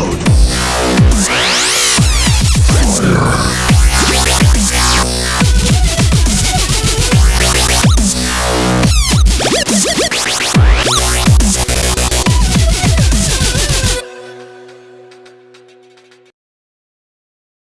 explode!